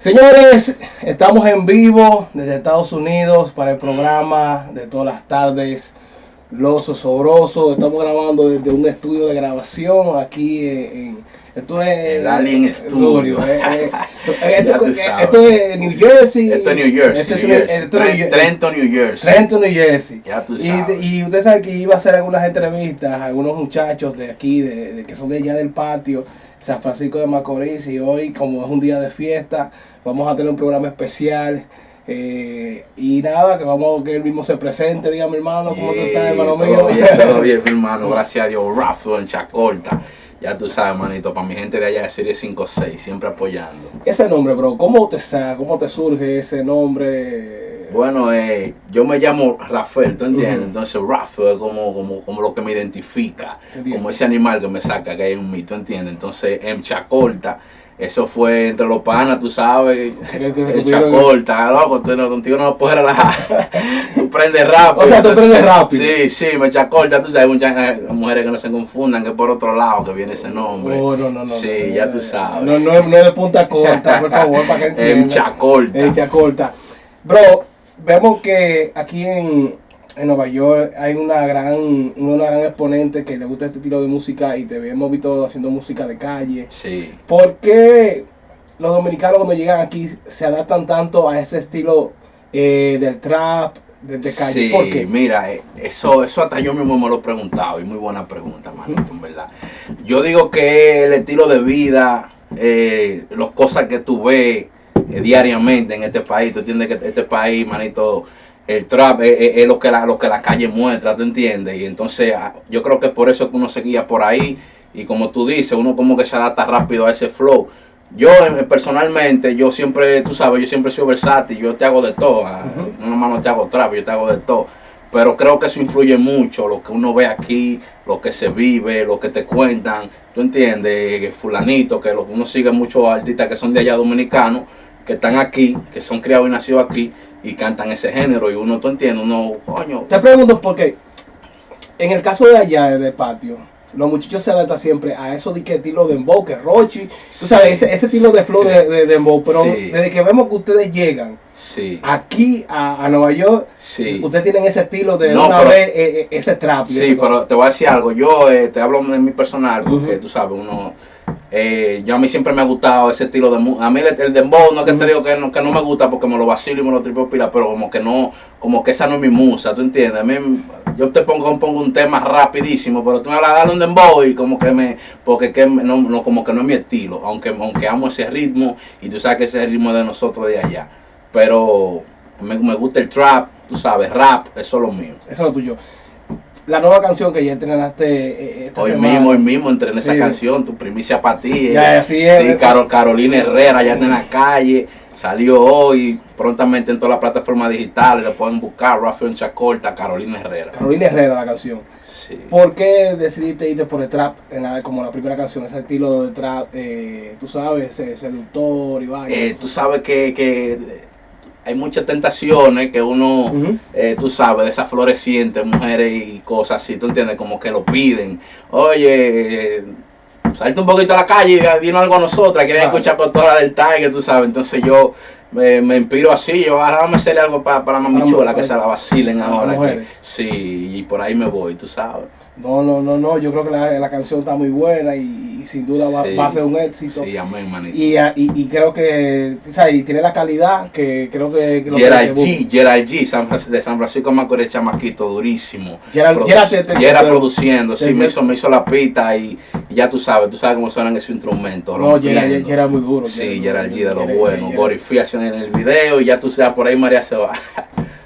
Señores, estamos en vivo desde Estados Unidos para el programa de todas las tardes, Los Osobrosos. Estamos grabando desde un estudio de grabación aquí en, esto es El Alien Studio. eh, eh, esto, eh, esto es New Jersey. Esto es New Jersey. Trenton, New Jersey. Trenton, New Jersey. Ya tú Y, sabes. y usted sabe que iba a hacer algunas entrevistas a algunos muchachos de aquí, de, de que son de allá del patio, San Francisco de Macorís, y hoy, como es un día de fiesta, vamos a tener un programa especial. eh, y nada, que vamos que él mismo se presente, dígame hermano, ¿cómo tú estás, hermano mío? Todo bien, todo bien, mi hermano. Gracias a Dios. Rafa en Chacorta. Ya tú sabes, manito, para mi gente de allá de Serie 5-6, siempre apoyando. Ese nombre, bro, ¿cómo te sa- cómo te surge ese nombre? Bueno, eh, yo me llamo Rafael, ¿tú entiendes? Entonces Rafael es como, como, como lo que me identifica, como ese animal que me saca, que hay en mí, ¿tú entiendes? Entonces en Chacorta, eso fue entre los panas, tú sabes, en tú- Chacorta, loco, tú no- contigo no lo puedes relajar, tú prendes rápido. O sea, tú prendes rápido. Sí, sí, me Chacorta, tú sabes, muchas eh, mujeres que no se confundan, que por otro lado que viene ese nombre. Oh, no, no, no. Sí, no, ya tú sabes. No, no, no es de punta corta, por favor, para que En entiendan. Chacorta. En Chacorta. Bro, vemos que aquí en, en Nueva York hay una gran, una gran exponente que le gusta este estilo de música y te hemos visto haciendo música de calle. Sí. ¿Por qué los dominicanos cuando llegan aquí se adaptan tanto a ese estilo eh, del trap, de, de calle? Sí, ¿Por qué? mira, eh, eso, eso hasta yo mismo me lo he preguntado y muy buena pregunta, manito, en verdad. Yo digo que el estilo de vida, eh, las cosas que tú ves eh, diariamente en este país, tú entiendes que este país, manito, el trap es, es- es lo, que la, lo que la calle muestra, ¿tú entiendes? Y entonces ah, yo creo que por eso que uno seguía por ahí y como tú dices, uno como que se adapta rápido a ese flow. Yo eh, personalmente, yo siempre, tú sabes, yo siempre soy versátil, yo te hago de todo, Ujú. no nomás no te hago trap, yo te hago de todo. Pero creo que eso influye mucho, lo que uno ve aquí, lo que se vive, lo que te cuentan, tú entiendes, fulanito, que lo que uno sigue muchos artistas que son de allá dominicanos, que están aquí, que son criados y nacidos aquí y cantan ese género y uno, tú entiendes, uno, coño, Te pregunto porque en el caso de allá de patio, los muchachos se adaptan siempre a eso de que estilo de dembow, que Rochi, tú sabes, ese, ese estilo de flow de, de dembow, pero Sí. desde que vemos que ustedes llegan sí, aquí a, a Nueva York, sí. ustedes tienen ese estilo de No, una pero- vez eh, eh, ese trap. y Sí, pero cosa. te voy a decir algo. Yo eh, te hablo de mi personal, porque tú sabes, uno. Eh, yo a mí siempre me ha gustado ese estilo de música. A mí el, el dembow, no es que te digo que no, que no me gusta porque me lo vacilo y me lo tripo pila, pero como que no, como que esa no es mi musa, ¿tú entiendes? A mí, yo te pongo, pongo un tema rapidísimo, pero tú me hablas de un dembow y como que me, porque que no, no, como que no es mi estilo, aunque, aunque amo ese ritmo y tú sabes que ese ritmo es de nosotros de allá. Pero me, me gusta el trap, tú sabes, rap, eso es lo mío. Eso es lo tuyo. La nueva canción que ya entrenaste eh, esta Hoy semana. mismo, hoy mismo entré en esa canción, tu primicia para ti. Ya, ella- así es, Sí, ¿verdad? Caro- Carolina Herrera, ya está en la calle, salió hoy, prontamente en todas las plataformas digitales, le pueden buscar, Rafael Chacorta, Carolina Herrera. Carolina Herrera, la canción. Sí. ¿Por qué decidiste irte por el trap en la- como la primera canción? Ese estilo de trap, eh, tú sabes, eh, seductor y vaina. Eh, tú sabes que, que hay muchas tentaciones que uno, eh, tú sabes, de esas florecientes, mujeres y cosas así, tú entiendes, como que lo piden. Oye, salte un poquito a la calle y dinos algo a nosotras, quieren Claro. escuchar por toda la del Tiger, tú sabes. Entonces yo me, me inspiro así, yo ahora vamos a hacerle algo para, para la Para mamichuela, que se la vacilen ahora. que- sí, y por ahí me voy, tú sabes. No, no, no, no. Yo creo que la, la canción está muy buena y, y sin duda va, Sí. va a ser un éxito. Sí, amén, manito. Y, ah, y, y creo que, o sea, y tiene la calidad que creo que... Gerald que- G, Gerald G, San de San Francisco de Macorís, chamaquito, durísimo. Gerald- Produ- te- te- te- produciendo, sí, me hizo, me hizo la pita y, ya tú sabes, tú sabes cómo suenan esos instrumentos. No. Gerald muy duro. Sí, Gerald G de lo bueno, haciendo en el video y ya tú sabes, por ahí María se va.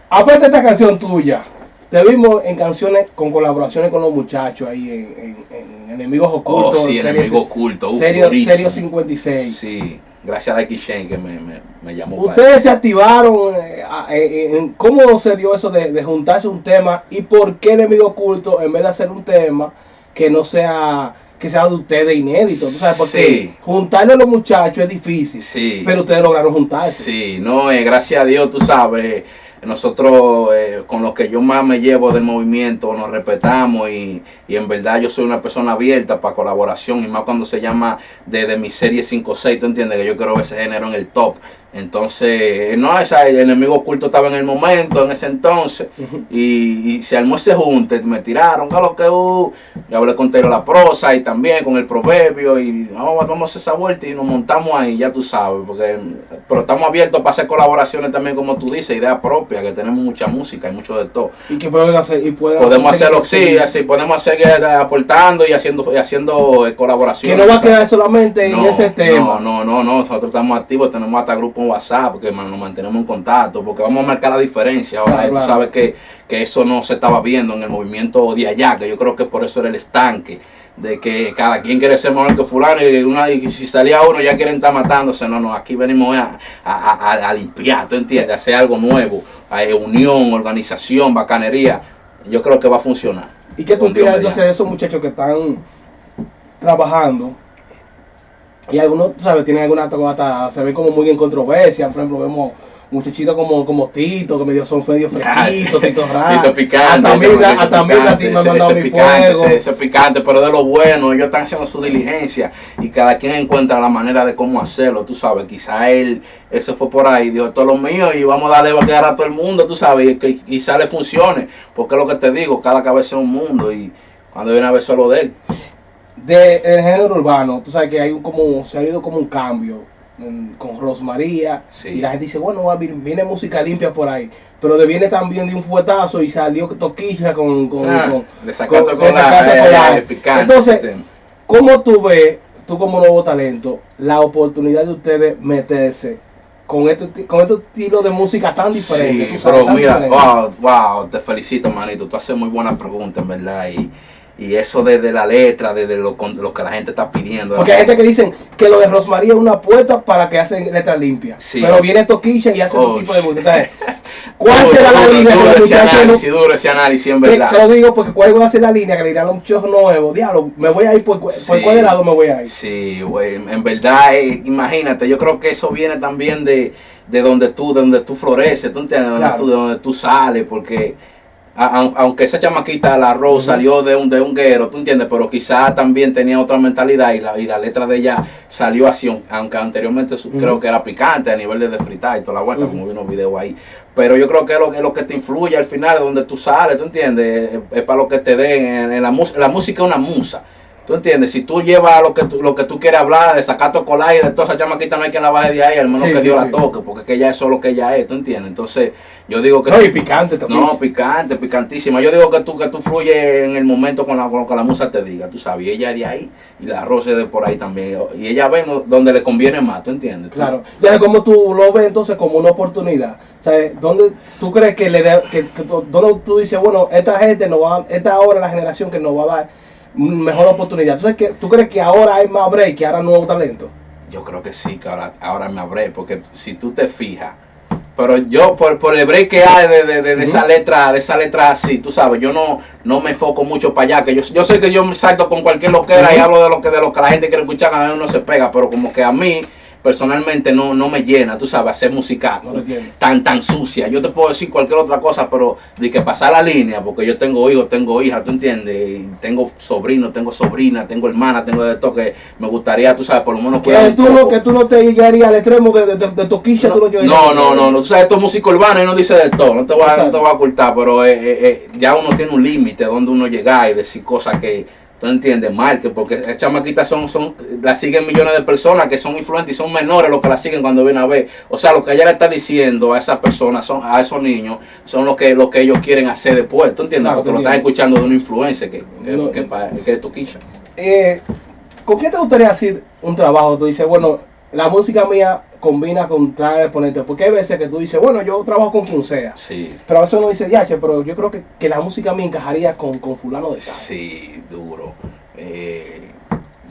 Aparte esta canción tuya, te vimos en canciones con colaboraciones con los muchachos ahí en, en, en Enemigos Oh, Ocultos. sí, serie- enemigo oculto, Serio, durísimo. serio 56. Sí, gracias a Shane que me, me, me llamó. para Ustedes se activaron, eh, eh, en- ¿cómo se dio eso de, de juntarse un tema y por qué Enemigo Oculto en vez de hacer un tema que no sea que sea de ustedes inédito? ¿tú sabes? Porque Sí. juntarle a los muchachos es difícil, Sí. pero ustedes lograron juntarse. Sí, no, eh, gracias a Dios, tú sabes, nosotros eh, con lo que yo más me llevo del movimiento nos respetamos y, y en verdad yo soy una persona abierta para colaboración y más cuando se llama de, de mi serie 5-6, tú entiendes que yo quiero ver ese género en el top Entonces, no, esa, el enemigo oculto estaba en el momento, en ese entonces, y, y se armó ese junte, me tiraron, ¿qué es lo que uh? Yo hablé con Tero la prosa y también con el proverbio, y vamos, vamos a hacer esa vuelta y nos montamos ahí, ya tú sabes, porque pero estamos abiertos para hacer colaboraciones también, como tú dices, ideas propias, que tenemos mucha música y mucho de todo. Y que pueden hacer. Y pueden Podemos hacer- hacerlo, sí, así podemos seguir eh, aportando y haciendo, y haciendo eh, Que colaboraciones. no va a quedar solamente en ese tema. No, no, no, no, nosotros estamos activos, tenemos hasta grupo WhatsApp, porque man, nos mantenemos en contacto, porque vamos a marcar la diferencia. Ahora, Claro, tú claro. sabes que, que eso no se estaba viendo en el movimiento de allá, que yo creo que por eso era el estanque, de que cada quien quiere ser mejor que fulano, y, una, y si salía uno ya quieren estar matándose. No, no, aquí venimos a, a, a- a limpiar, ¿tú entiendes? A hacer algo nuevo, a eh, unión, organización, bacanería. Yo creo que va a funcionar. ¿Y qué tú opinas entonces de esos muchachos que están trabajando? Y algunos, tú sabes, tienen alguna hasta, se ven como muy en controversia. Por ejemplo, vemos muchachitos como, como Tito, que medio son medio fresquitos, Tito Rap. Tito picante, Hasta a Tito hasta a a ti me han mandado mi picante, fuego. ese- picante, pero de lo bueno, ellos están haciendo su diligencia y cada quien encuentra la manera de cómo hacerlo, tú sabes, quizá él, él se fue por ahí, dijo, esto es lo mío y vamos a darle vaquear a todo el mundo, tú sabes, y que quizá le funcione, porque es lo que te digo, cada cabeza es un mundo y cuando viene a ver solo de él. De, el género urbano, tú sabes que hay un como, se ha ido como un cambio en- con Rosmaría. Sí. Y la gente dice, bueno, va, viene, música limpia por ahí. Pero le viene también de un fuetazo y salió Toquilla con, con, Ah, con- con- la eh, picante. Entonces. ¿Cómo tú ves, tú como nuevo talento, la oportunidad de ustedes meterse con este, con este estilo de música tan diferente? Sí, pero mira, wow, wow, te felicito, manito. Tú haces muy buenas preguntas, en verdad. Y, y eso desde la letra, desde lo, con- lo que la gente está pidiendo. Porque hay gente que dicen que lo de Rosmaría es una puerta para que hacen letras limpias. Sí. Pero viene Toquilla y hace otro Oh, tipo de sí. música. ¿cuál Duro, será la duro, línea duro los ese muchachos no- análisis, duro ese análisis, en verdad. Te lo digo porque cuál va a ser la línea que le dirán a un show nuevo. Diablo, me voy a ir por, cu- por Sí. cuál lado me voy a ir. Sí, güey, en verdad, eh, imagínate, yo creo que eso viene también de, de donde tú, de donde tú floreces, tú entiendes, Claro. de donde tú sales, porque a- aunque esa chamaquita, la Rose, salió de un, de un guero, tú entiendes, pero quizás también tenía otra mentalidad y la, y la letra de ella salió así, aunque anteriormente su- creo que era picante a nivel de desfritar y toda la vuelta, como vi unos videos ahí. Pero yo creo que es lo, es lo que te influye al final, de donde tú sales, tú entiendes, es, es para lo que te den, en, en la, la música es una musa. ¿Tú entiendes? Si tú llevas lo que tú, lo que tú quieres hablar, de sacar tu colar y de toda esa chamaquita, no hay quien la baje de ahí, al menos Sí, que sí, Dios sí. la toque, porque es que ella es solo que ella es, ¿tú entiendes? Entonces, yo digo que... No, y picante también. no, picante, picantísima. Yo digo que tú, que tú fluyes en el momento con, la, con lo que la musa te diga, tú sabes. Y ella es de ahí y la roce de por ahí también. Y ella ve no- donde le conviene más, ¿tú entiendes? Claro. Ya como tú lo ves entonces como una oportunidad. ¿Sabes? ¿Dónde tú crees que le de, que, que tú- dónde tú dices, bueno, esta gente nos va, esta ahora la generación que nos va a dar mejor oportunidad? Entonces, que ¿tú crees que ahora hay más break, que ahora nuevo talento? Yo creo que sí, que ahora, ahora me abré, porque si tú te fijas, pero yo por, por el break que hay de, de, de- de esa letra, de esa letra así, tú sabes, yo no, no me enfoco mucho para allá, que yo, yo sé que yo me salto con cualquier loquera y Ujú. hablo de lo que de lo que la gente quiere escuchar, cada uno se pega, pero como que a mí personalmente no, no me llena, tú sabes, hacer música No tan tan sucia. Yo te puedo decir cualquier otra cosa, pero de que pasar la línea, porque yo tengo hijos, tengo hijas, ¿tú entiendes? Y tengo sobrinos, tengo sobrina, tengo hermana, tengo de todo que me gustaría, tú sabes, por lo menos Que cuidar tú, no, que tú no te llegarías al extremo de, de, de, de toquilla, tú no. No, no, no, no, tú sabes, esto es música urbana y no dice de todo, no te voy a, no te voy a ocultar, pero eh, eh, eh, ya uno tiene un límite donde uno llega y decir cosas que tú entiendes mal, que porque esas chamaquitas son, son, la siguen millones de personas que son influentes y son menores los que la siguen cuando vienen a ver. O sea, lo que ella le está diciendo a esas personas, son, a esos niños, son lo que, lo que ellos quieren hacer después, ¿tú entiendes? Claro, porque lo están escuchando de una influencia que, que, No. que, que es toquilla. Eh, ¿Con qué te gustaría hacer un trabajo? Tú dices, bueno, la música mía combina con traer exponentes. Porque hay veces que tú dices, bueno, yo trabajo con quien sea. Sí. Pero a veces uno dice, ya, che, pero yo creo que, que la música mía encajaría con, con fulano de tal. Sí, duro. Eh,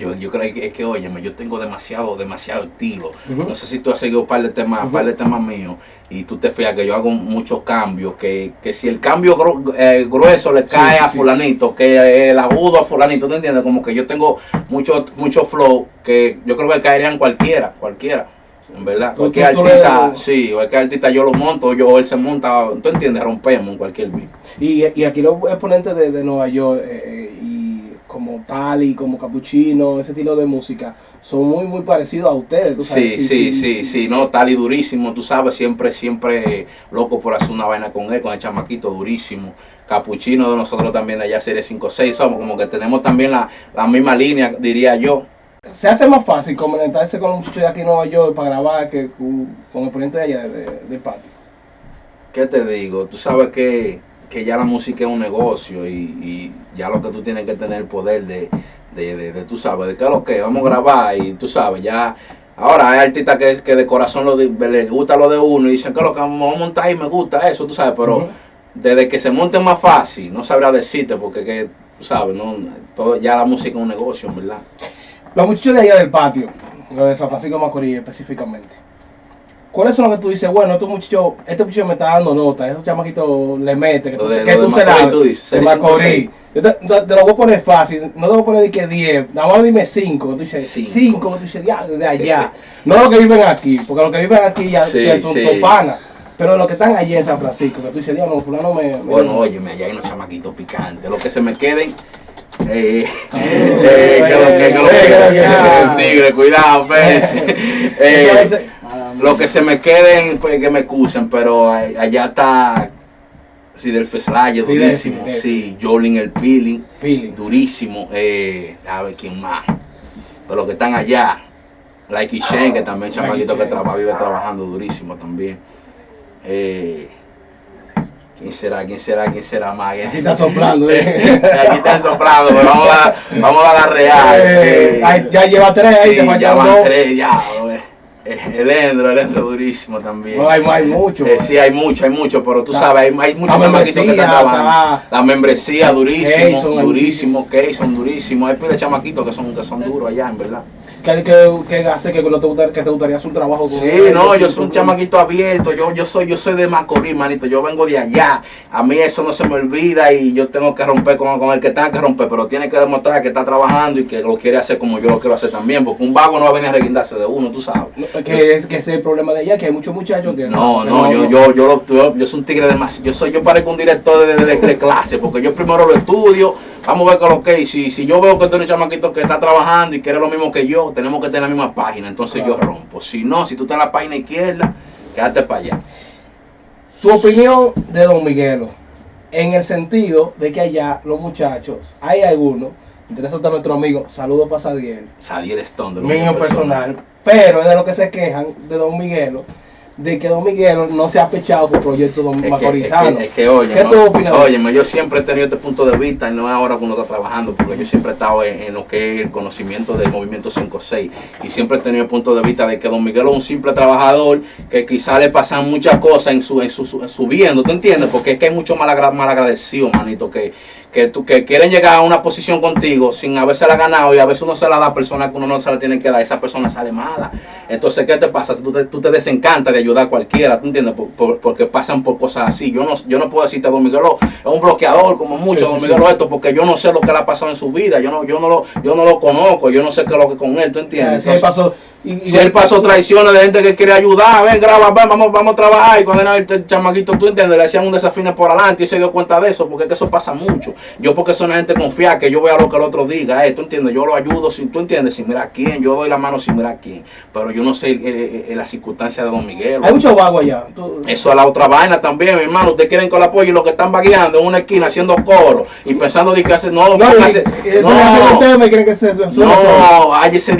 yo, yo creo que es que, óyeme, yo tengo demasiado, demasiado estilo. No sé si tú has seguido un par de temas, Ujú. par de temas míos y tú te fijas que yo hago muchos cambios, que, que si el cambio gru- eh, grueso le cae Sí, a sí. fulanito, que el agudo a fulanito, ¿tú entiendes? Como que yo tengo mucho, mucho flow que yo creo que caerían cualquiera, cualquiera. En verdad, Tú- cualquier tú- tú artista, sí, cualquier artista yo lo monto, yo o él se monta, tú entiendes, rompemos en cualquier beat. Y, y aquí los exponentes de, de Nueva York, eh, y como Tali, como Capuchino, ese estilo de música, son muy, muy parecidos a ustedes. ¿tú sabes? Sí, sí, sí, sí, no, Tali durísimo, tú sabes, siempre, siempre loco por hacer una vaina con él, con el chamaquito durísimo. Capuchino de nosotros también de allá Serie 5-6, somos como que tenemos también la, la misma línea, diría yo. Se hace más fácil conectarse con un muchacho de aquí en Nueva York para grabar que con, el ponente de allá de- de- del patio. ¿Qué te digo? Tú sabes que, que ya la música es un negocio y, y ya lo que tú tienes que tener el poder de, de, de, de, tú sabes, de que lo que vamos a grabar y tú sabes, ya... Ahora hay artistas que, que de corazón lo de- les gusta lo de uno y dicen que lo que vamos a montar y me gusta eso, tú sabes, pero desde que se monte más fácil, no sabría decirte porque que, tú sabes, no, todo, ya la música es un negocio, verdad. Los muchachos de allá del patio, los de San Francisco Macorís específicamente, ¿cuáles son los que tú dices, bueno, este muchacho, este muchacho me está dando nota, esos chamaquitos le mete, que tú, de- que se Macorís, la tú dices, de serie Macorís. 5, Yo te, lo voy a poner fácil, no te voy a poner de que 10, nada más dime 5, tú dices Cinco. 5, tú dices, ya, de allá. No los que viven aquí, porque los que viven aquí ya, Sí, ya son sí. pero los que están allí en San Francisco, que tú dices, diablo, fulano me... me Bueno, óyeme, allá hay unos chamaquitos picantes, los que se me queden... Eh, Ah, eh, que lo que, que lo que, eh, el tigre, cuidado, pues. Eh, Lo que se me queden, pues que me excusen, pero allá está Fidel Feslaye, durísimo. Fidel. Sí, Jolin el Peeling, durísimo. Eh, a ver quién más. Pero los que están allá, Like Shen, que también chamaquito que traba, vive trabajando durísimo también. Eh, ¿Quién será? ¿Quién será? ¿Quién será más? Aquí está soplando, eh. Aquí están soplando, pero vamos a, vamos a la real. Eh, Eh, ya lleva tres ahí, Sí, te ya van dos. tres, ya. El Endro, el Endro durísimo también. No, hay- hay mucho, Eh, sí, hay mucho, hay mucho, pero tú La- sabes, hay, hay muchos chamaquitos que están trabajando. la- La membresía, durísimo, hay durísimo, son durísimo. Hay pila de chamaquitos que son, que son duros allá, en verdad. que, que, que hace que no te gusta, que te gustaría hacer un trabajo con Sí, no, yo soy un chamaquito abierto, yo, yo soy, yo soy de Macorís, manito, yo vengo de allá, a mí eso no se me olvida y yo tengo que romper con, con el que tenga que romper, pero tiene que demostrar que está trabajando y que lo quiere hacer como yo lo quiero hacer también, porque un vago no va a venir a reguindarse de uno, tú sabes. No, que es que ese es el problema de allá, que hay muchos muchachos que No, que no, yo, yo, yo, lo- yo, yo soy un tigre de más, yo soy, yo parezco un director de, de- de clase, porque yo primero lo estudio, vamos a ver con lo que, si, si yo veo que tú eres un chamaquito que está trabajando y quiere lo mismo que yo, tenemos que tener la misma página, entonces yo rompo, si no, si tú estás en la página izquierda, quédate para allá. Tu opinión de Don Miguelo, en el sentido de que allá los muchachos, hay algunos, interesa a nuestro amigo, saludos para Sadiel, Sadiel Stone mío personal, pero es de lo que se quejan de Don Miguelo, de que Don Miguelo no se ha pechado por proyectos don Es que, es macorizano. que, es que, oye, ¿Qué ¿no? tú opinas? Óyeme, yo siempre he tenido este punto de vista y no es ahora que uno está trabajando, porque yo siempre he estado en, en lo que es el conocimiento del movimiento 5-6 y siempre he tenido el punto de vista de que Don Miguel es un simple trabajador que quizá le pasan muchas cosas en su, en su, su- en subiendo, ¿tú entiendes? Porque es que hay mucho malagra- malagradecido, manito, que, que, tú, que quieren llegar a una posición contigo sin haberse la ganado y a veces uno se la da a personas que uno no se la tiene que dar, esa persona sale mala. Entonces, ¿qué te pasa? Tú te, tú te desencantas de ayudar a cualquiera, ¿tú entiendes? Por- por- porque pasan por cosas así. Yo no, yo no puedo decirte, Don Miguelo es un bloqueador como mucho, Sí, sí, Don sí. Miguelo esto, porque yo no sé lo que le ha pasado en su vida, yo no, yo no, lo, yo no lo conozco, yo no sé qué es lo que con él, ¿tú entiendes? Entonces, pasó, y, él pasó traiciones de gente que quiere ayudar, ven, graba, ven, vamos, vamos a trabajar. Y cuando era el chamaquito, tú entiendes, le hacían un desafío por adelante y se dio cuenta de eso, porque es que eso pasa mucho. Yo, porque soy una gente confiada, que yo vea lo que el otro diga, eh, tú entiendes, yo lo ayudo, sin, tú entiendes, sin mirar a quién, yo doy la mano sin mirar a quién. Pero yo no sé eh, eh, la circunstancia de Don Miguel. hay muchos vagos allá. Tú- Eso es la otra vaina también, mi hermano. Ustedes quieren que lo apoye y los que están vagueando en una esquina haciendo coro y pensando de que hace. No, no, y- y- no, ustedes me creen que se, se- se- no, hay ese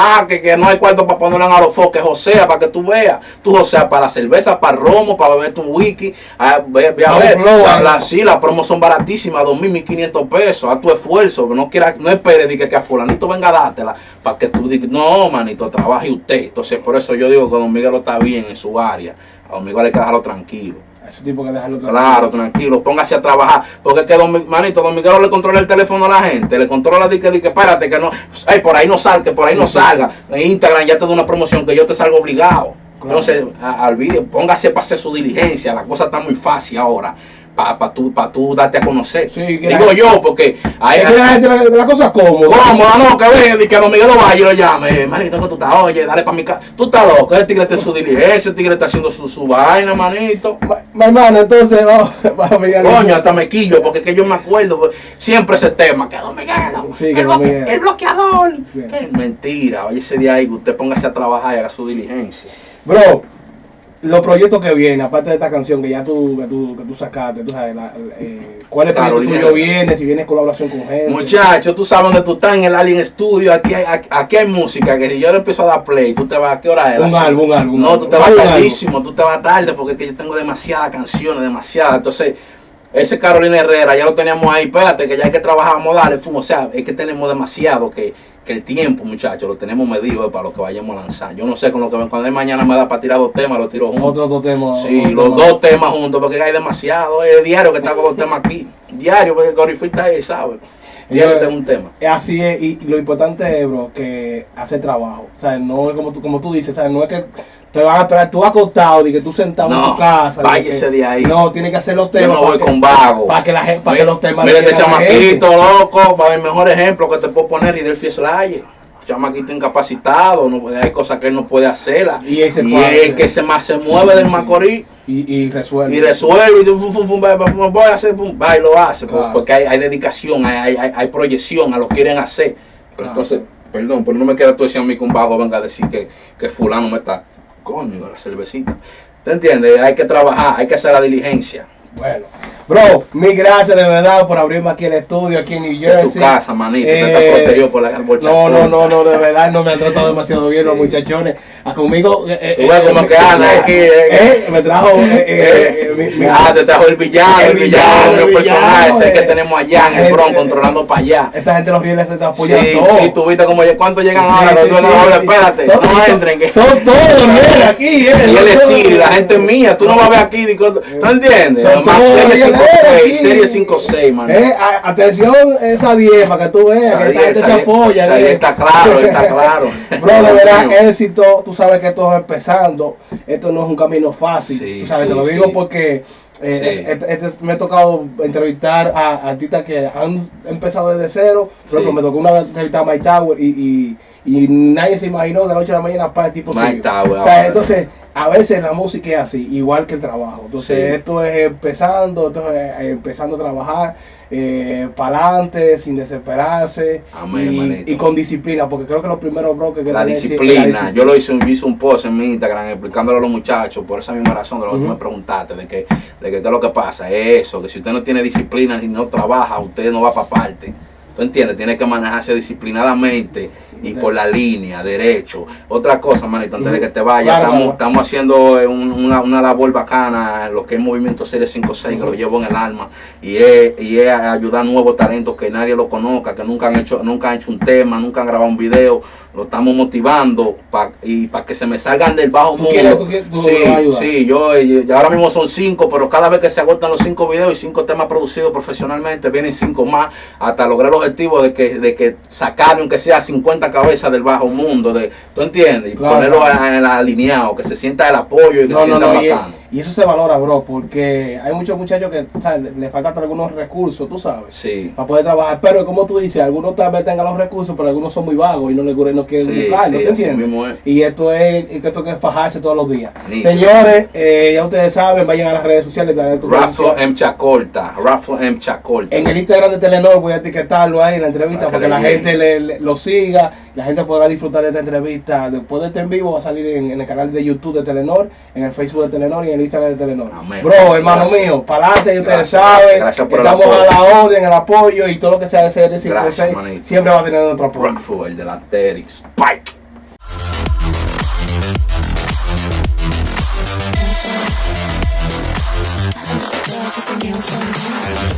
día ahí, póngase a trabajar, que, que no hay cuarto para ponerle a los foques, Josea, para que tú veas. Tú, Josea, para la cerveza, para el romo, para beberte un wiki. Ah, ve, ve a ver, la, la- sí, las promos son baratísimas, 2.500 pesos, a tu esfuerzo. No quiera, no esperes que, que a fulanito venga a dártela, para que tú digas, no, manito, trabaje usted. Entonces, por eso yo digo que Don Miguel está bien en su área. A Don Miguel hay que dejarlo tranquilo. A ese tipo que dejarlo Claro, tranquilo, póngase a trabajar. Porque es que don, manito, don Miguel le controla el teléfono a la gente, le controla que, de que espérate, que no, ay, por ahí no salga, que por ahí no salga. En Instagram ya te da una promoción que yo te salgo obligado. Claro. Entonces, al video, póngase para hacer su diligencia, la cosa está muy fácil ahora. Para pa tú, pa tú darte a conocer. Sí, Digo la- yo, porque que la gente la, la cosa cómoda. ¿Cómo? No, que ve, y que a don Miguel Valle lo llame. Manito, que tú estás, oye, dale para mi casa. Tú estás loco, el tigre está en su diligencia, el tigre está haciendo su, su vaina, manito. Ma- Mi entonces. Coño, hasta me quillo, porque es que yo me acuerdo pues, siempre ese tema, que Don Miguel, Sí, que el, Don bloque- Miguel. el bloqueador. Sí. Que mentira, oye ese día ahí, usted póngase a trabajar y haga su diligencia. Bro, los proyectos que vienen, aparte de esta canción que ya tú, que tú, que tú sacaste, tú sabes, la, eh, ¿cuál es el proyecto tuyo viene? Si viene colaboración con gente. Muchacho, tú sabes dónde tú estás en el Alien Studio, aquí hay, aquí, aquí hay música, que si yo le empiezo a dar play, tú te vas, ¿a qué hora es? Un álbum, un álbum. No, tú te vas tardísimo, tú te vas tarde porque es que yo tengo demasiadas canciones, demasiadas. Entonces, ese Carolina Herrera ya lo teníamos ahí, espérate, que ya hay que trabajar, a fumo. O sea, es que tenemos demasiado que, que el tiempo, muchachos, lo tenemos medido eh, para lo que vayamos a lanzar. Yo no sé con lo que cuando él mañana me da para tirar dos temas, lo tiro juntos. Otro, otro tema. Sí, los tema. dos temas juntos, porque hay demasiado. Es diario que está con los temas aquí. Diario, porque Gorify está ahí, ¿sabes? Diario tengo un tema. Así es, y lo importante es, bro, que hacer trabajo. O sea, no es como tú, como tú dices, o sea, no es que te van a esperar tú acostado y que tú sentado en tu casa. de que- de ahí. No, tiene que hacer los Yo temas. no voy que- con vago. Para que, la gente, para que los temas Mira este chamaquito, loco, para el mejor ejemplo que te puedo poner y del Fieslaye. Chamaquito incapacitado, no, hay cosas que él no puede hacerlas. Y ese y cuadro, el que se más se mueve del. Macorís Y, y resuelve. y resuelve y va, va, fum, voy a hacer, fum, va y lo hace, Claro. porque hay, hay dedicación, hay, hay, hay- proyección a lo que quieren hacer. Pero Claro. entonces, perdón, pero no me queda tú decir a mí que un bajo venga a decir que, que fulano me está, coño, la cervecita. ¿Te entiendes? Hay que trabajar, hay que hacer la diligencia. Bueno, bro, mil gracias de verdad por abrirme aquí el estudio, aquí en New Jersey. casa, manito, Eh, está por la No, no, no, no, de verdad no me han tratado demasiado bien los muchachones. A conmigo. eh, eh, ves como eh, que anda aquí, eh, eh, me trajo. eh, eh, eh, mi- mi- ah, te trajo el villano, el El villano, villano, el el personaje villano, ese que eh. tenemos allá en el Eh, Bronx, eh, controlando para allá. Esta gente los rieles se te apoyan Sí, sí, tú viste como cuántos llegan ahora, sí, sí, sí. espérate, Son- no entren. que- Son todos los aquí, eh. Y él Siri, la gente es mía, tú no vas a ver aquí, ¿tú entiendes? Son Más todos serie rieles 5-6, aquí. serie 5-6, man. Eh, atención, esa 10 para que tú veas que esta gente se apoya. Ahí eh. está claro, está claro. Bro, de verdad, éxito, tú sabes que esto es empezando, esto no es un camino fácil, Sí, tú sabes, sí, te lo digo porque eh, Sí. este- este- me ha tocado entrevistar a artistas que han empezado desde cero, por Sí. ejemplo, me tocó una vez entrevistar a Mike Tower y, y, y nadie se imaginó de la noche a la mañana para el tipo. Tower, O sea, entonces, a veces la música es así, igual que el trabajo, entonces Sí. esto es empezando, esto es eh, empezando a trabajar, para adelante, sin desesperarse Amén, y, con disciplina, porque creo que los primeros bloques que La disciplina. la Yo lo hice, un- hice un post en mi Instagram explicándole a los muchachos por esa misma razón de lo que Ujú. tú me preguntaste, de que, de que qué es lo que pasa, es eso, que si usted no tiene disciplina y no trabaja, usted no va para parte. ¿Tú entiendes? Tiene que manejarse disciplinadamente y por la línea, derecho. Otra cosa, manito, antes de que te vayas, Claro, estamos, claro. estamos haciendo eh, un- una, una labor bacana, lo que es Movimiento Serie 56, que lo llevo en el alma, y es, y es ayudar a nuevos talentos que nadie lo conozca, que nunca han hecho, nunca han hecho un tema, nunca han grabado un video, lo estamos motivando pa- y para que se me salgan del bajo ¿Tú mundo. quieres- tú quieres- tú sí, sí, yo ya ahora mismo son cinco, pero cada vez que se agotan los cinco videos y cinco temas producidos profesionalmente, vienen cinco más hasta lograr el objetivo de que, de que sacar aunque sea 50 cabezas del bajo mundo, de, ¿tú entiendes? Y Claro, ponerlo claro. a- alineado, que se sienta el apoyo y que No, se sienta no, y, bacano. y eso se valora, bro, porque hay muchos muchachos que ¿sabes? le- faltan algunos recursos, tú sabes, Sí. para poder trabajar. Pero como tú dices, algunos tal vez tengan los recursos, pero algunos son muy vagos y no les no quieren Sí, sí, ¿te entiendes? es. Y esto es, y esto que es fajarse todos los días. Señores, eh, ya ustedes saben, vayan a las redes sociales. Rafa. M. Chacorta, Rafa M. Chacorta. En el Instagram de Telenor voy a etiquetarlo ahí en la entrevista Para que para que la gente le- le- lo siga, la gente podrá disfrutar de esta entrevista. Después de este en vivo va a salir en, en el canal de YouTube de Telenor, en el Facebook de Telenor y en el Instagram de Telenor. Amén. Bro, hermano Gracias. mío, para adelante, ustedes saben, gracias por el estamos a la orden, el apoyo y todo lo que sea de serie 56 Gracias, manito. siempre va a tener nuestro apoyo. Rockford, el de la Terry, Spike. Done.